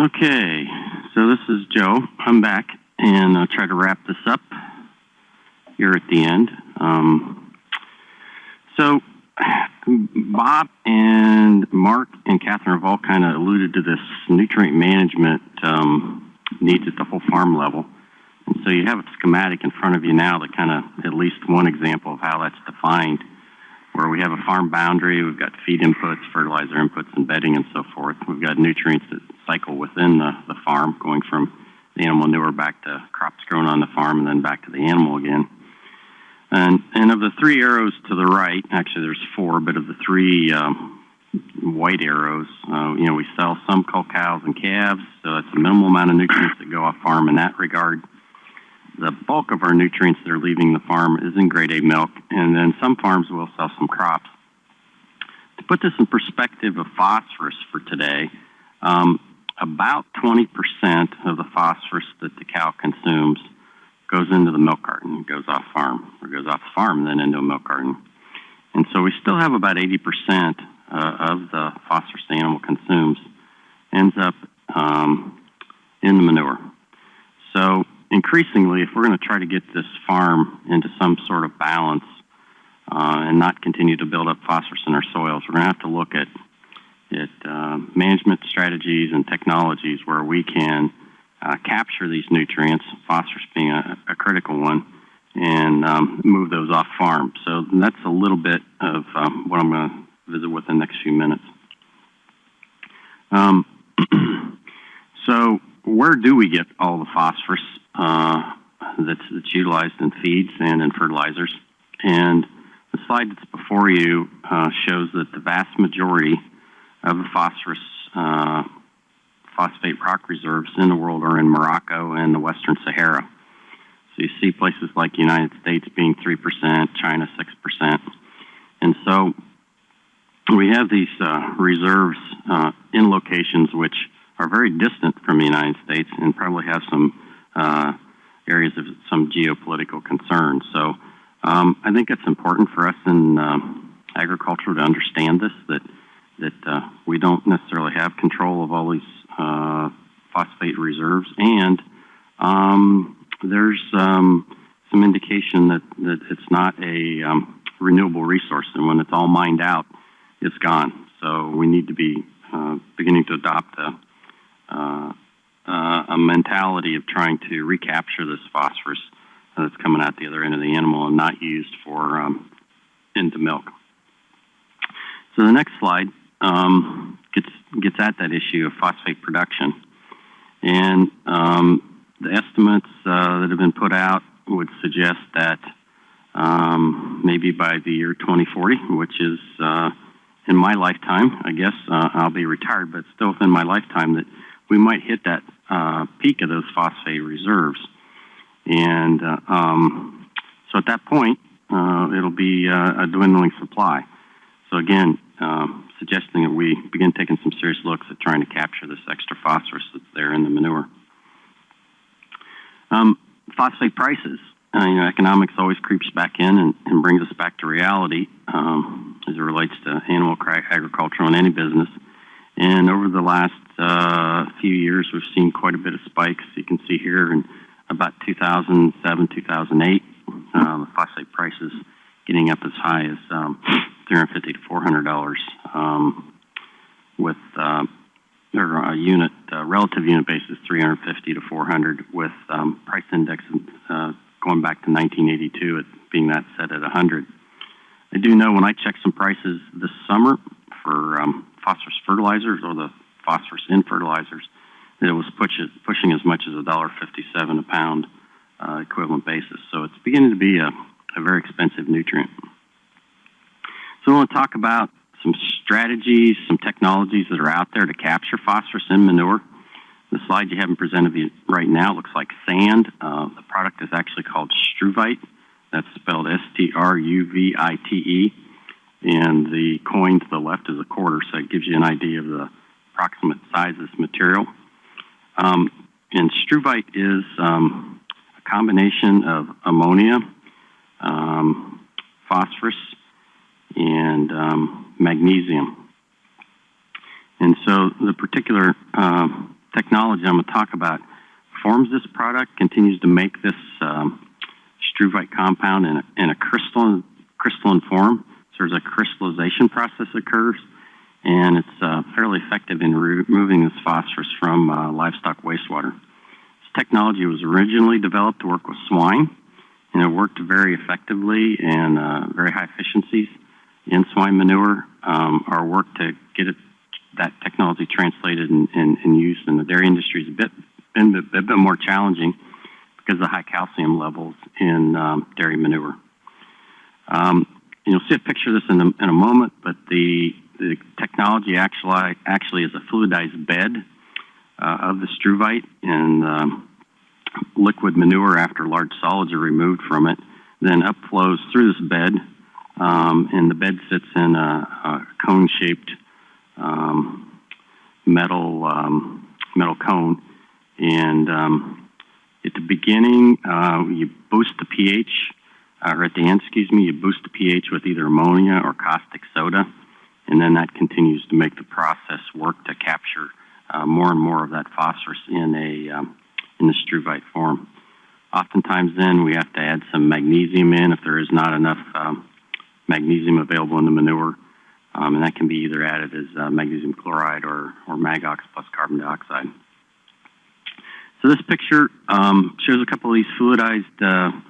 Okay, so this is Joe. I'm back, and I'll try to wrap this up here at the end. Um, so, Bob and Mark and Katharine have all kind of alluded to this nutrient management um, needs at the whole farm level. And so you have a schematic in front of you now that kind of at least one example of how that's defined where we have a farm boundary, we've got feed inputs, fertilizer inputs, and bedding and so forth. We've got nutrients that cycle within the, the farm, going from the animal manure back to crops grown on the farm and then back to the animal again. And, and of the three arrows to the right, actually there's four, but of the three um, white arrows, uh, you know, we sell some cull cows and calves, so it's a minimal amount of nutrients that go off farm in that regard the bulk of our nutrients that are leaving the farm is in grade A milk, and then some farms will sell some crops. To put this in perspective of phosphorus for today, um, about 20% of the phosphorus that the cow consumes goes into the milk carton, goes off farm, or goes off farm then into a milk carton. And so we still have about 80% uh, of the phosphorus the animal consumes ends up um, in the manure. So increasingly, if we're going to try to get this farm into some sort of balance uh, and not continue to build up phosphorus in our soils, we're going to have to look at at uh, management strategies and technologies where we can uh, capture these nutrients, phosphorus being a, a critical one, and um, move those off farm. So that's a little bit of um, what I'm going to visit with in the next few minutes. Um, where do we get all the phosphorus? uh, that's, that's utilized in feeds and in fertilizers. And the slide that's before you uh, shows that the vast majority of the phosphorus uh, phosphate rock reserves in the world are in Morocco and the Western Sahara. So you see places like the United States being 3%, China 6%. And so we have these uh, reserves uh, in locations which are very distant from the United States and probably have some uh, areas of some geopolitical concern. So um, I think it's important for us in uh, agriculture to understand this that that uh, we don't necessarily have control of all these uh, phosphate reserves, and um, there's um, some indication that, that it's not a um, renewable resource, and when it's all mined out, it's gone. So we need to be uh, beginning to adopt a, uh, uh, a mentality of trying to recapture this phosphorus that's coming out the other end of the animal and not used for um, into milk. So the next slide um, gets gets at that issue of phosphate production, and um, the estimates uh, that have been put out would suggest that um, maybe by the year 2040, which is uh, in my lifetime, I guess uh, I'll be retired, but still within my lifetime, that we might hit that uh, peak of those phosphate reserves. And uh, um, so at that point, uh, it'll be uh, a dwindling supply. So again, um, suggesting that we begin taking some serious looks at trying to capture this extra phosphorus that's there in the manure. Um, phosphate prices. Uh, you know, economics always creeps back in and, and brings us back to reality um, as it relates to animal agriculture and any business. And over the last uh, few years, we've seen quite a bit of spikes. You can see here in about 2007, 2008, uh, the phosphate prices getting up as high as um, 350 to 400 dollars, um, with uh, or a unit uh, relative unit basis 350 to 400, with um, price index uh, going back to 1982 at being that set at 100. I do know when I checked some prices this summer for um, phosphorus fertilizers or the phosphorus in fertilizers, it was push it, pushing as much as $1.57 a pound uh, equivalent basis. So it's beginning to be a, a very expensive nutrient. So I want to talk about some strategies, some technologies that are out there to capture phosphorus in manure. The slide you have in presented right now looks like sand. Uh, the product is actually called Struvite. That's spelled S-T-R-U-V-I-T-E. And the coin to the left is a quarter, so it gives you an idea of the approximate size of this material. Um, and struvite is um, a combination of ammonia, um, phosphorus, and um, magnesium. And so the particular uh, technology I'm going to talk about forms this product, continues to make this um, struvite compound in a, in a crystalline, crystalline form. There's a crystallization process occurs, and it's uh, fairly effective in removing this phosphorus from uh, livestock wastewater. This technology was originally developed to work with swine, and it worked very effectively and uh, very high efficiencies in swine manure. Um, our work to get it, that technology translated and, and, and, used in the dairy industry a bit been a bit more challenging because of the high calcium levels in um, dairy manure. Um, you'll see a picture of this in a, in a moment, but the, the technology actually actually is a fluidized bed uh, of the struvite and um, liquid manure after large solids are removed from it, then upflows through this bed, um, and the bed sits in a, a cone-shaped um, metal um, metal cone, and um, at the beginning uh, you boost the pH, or at the end, excuse me, you boost the pH with either ammonia or caustic soda, and then that continues to make the process work to capture uh, more and more of that phosphorus in a um, in the struvite form. Oftentimes, then we have to add some magnesium in if there is not enough um, magnesium available in the manure, um, and that can be either added as uh, magnesium chloride or, or Magox plus carbon dioxide. So this picture um, shows a couple of these fluidized, uh,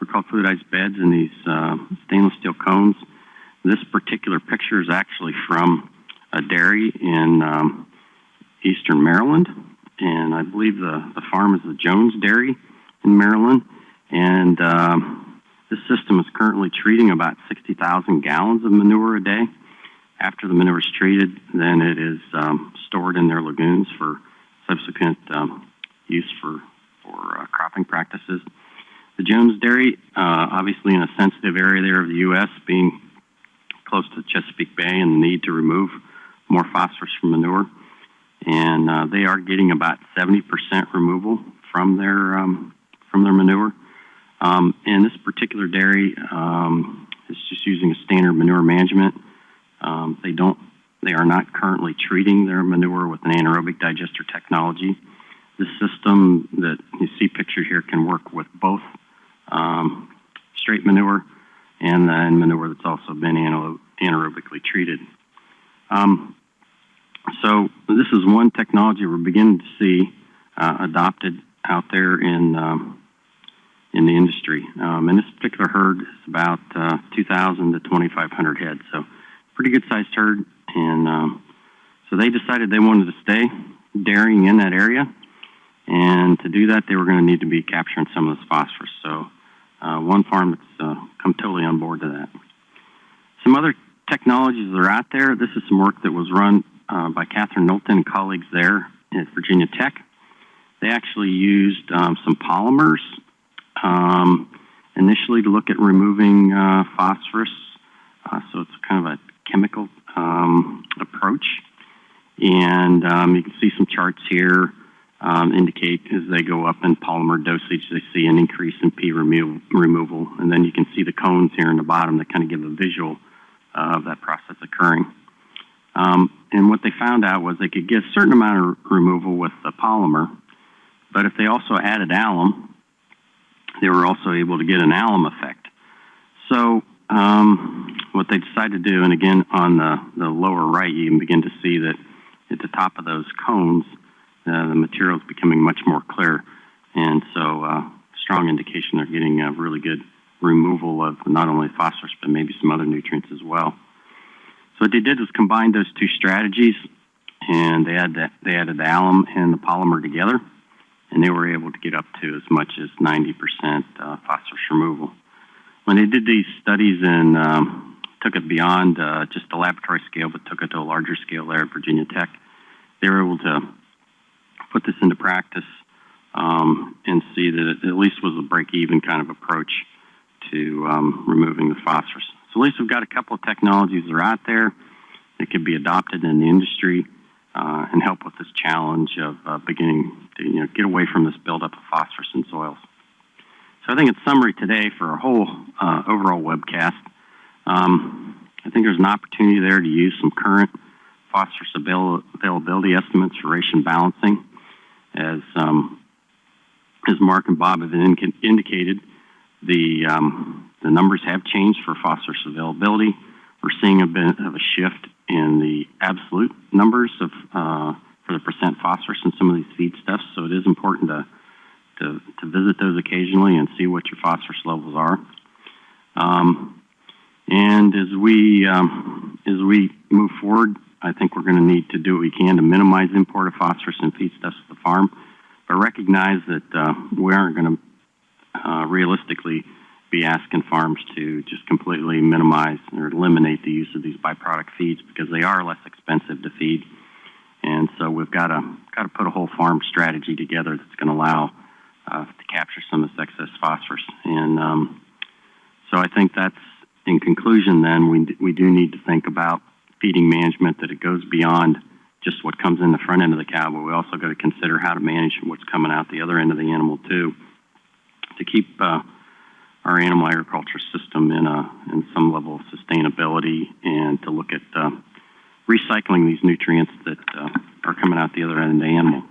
we're called fluidized beds in these uh, stainless steel cones. This particular picture is actually from a dairy in um, eastern Maryland and I believe the, the farm is the Jones Dairy in Maryland. And um, this system is currently treating about 60,000 gallons of manure a day. After the manure is treated, then it is um, stored in their lagoons for subsequent um, use for, for uh, cropping practices. The Jones Dairy, uh, obviously in a sensitive area there of the U.S., being close to the Chesapeake Bay and the need to remove more phosphorus from manure, and uh, they are getting about 70% removal from their um, from their manure. Um, and this particular dairy um, is just using a standard manure management. Um, they don't they are not currently treating their manure with an anaerobic digester technology. This system that you see pictured here can work with both um, straight manure and then manure that's also been anaerobically treated. Um, so this is one technology we're beginning to see uh, adopted out there in um, in the industry. Um, and this particular herd is about uh, 2,000 to 2,500 heads, so pretty good sized herd. And um, so they decided they wanted to stay dairying in that area, and to do that, they were going to need to be capturing some of this phosphorus. So one farm that's uh, come totally on board to that. Some other technologies that are out there. This is some work that was run uh, by Katharine Knowlton and colleagues there at Virginia Tech. They actually used um, some polymers um, initially to look at removing uh, phosphorus. Uh, so it's kind of a chemical um, approach. And um, you can see some charts here um, indicate as they go up in polymer dosage, they see an increase in P remo removal. And then you can see the cones here in the bottom that kind of give a visual of that process occurring. Um, and what they found out was they could get a certain amount of removal with the polymer, but if they also added alum, they were also able to get an alum effect. So um, what they decided to do, and again on the, the lower right, you can begin to see that at the top of those cones, uh, the material is becoming much more clear. And so uh, strong indication they're getting a really good removal of not only phosphorus, but maybe some other nutrients as well. So what they did was combine those two strategies, and they had the, they added the alum and the polymer together, and they were able to get up to as much as 90% uh, phosphorus removal. When they did these studies and um, took it beyond uh, just the laboratory scale, but took it to a larger scale there at Virginia Tech, they were able to put this into practice um, and see that it at least was a break-even kind of approach to um, removing the phosphorus. So at least we've got a couple of technologies that are out there that could be adopted in the industry uh, and help with this challenge of uh, beginning to you know, get away from this buildup of phosphorus in soils. So I think in summary today for our whole uh, overall webcast, um, I think there's an opportunity there to use some current phosphorus avail availability estimates for ration balancing. As um, as Mark and Bob have in- indicated, the um, the numbers have changed for phosphorus availability. We're seeing a bit of a shift in the absolute numbers of uh, for the percent phosphorus in some of these feedstuffs. So it is important to, to to visit those occasionally and see what your phosphorus levels are. Um, and as we um, as we move forward, I think we're going to need to do what we can to minimize import of phosphorus and feedstuffs at the farm, but recognize that uh, we aren't going to uh, realistically be asking farms to just completely minimize or eliminate the use of these byproduct feeds because they are less expensive to feed. And so we've got to got to put a whole farm strategy together that's going to allow uh, to capture some of this excess phosphorus. And um, so I think that's in conclusion. Then we we do need to think about feeding management that it goes beyond just what comes in the front end of the cow, but we also got to consider how to manage what's coming out the other end of the animal too, to keep uh, our animal agriculture system in a in some level of sustainability, and to look at uh, recycling these nutrients that uh, are coming out the other end of the animal.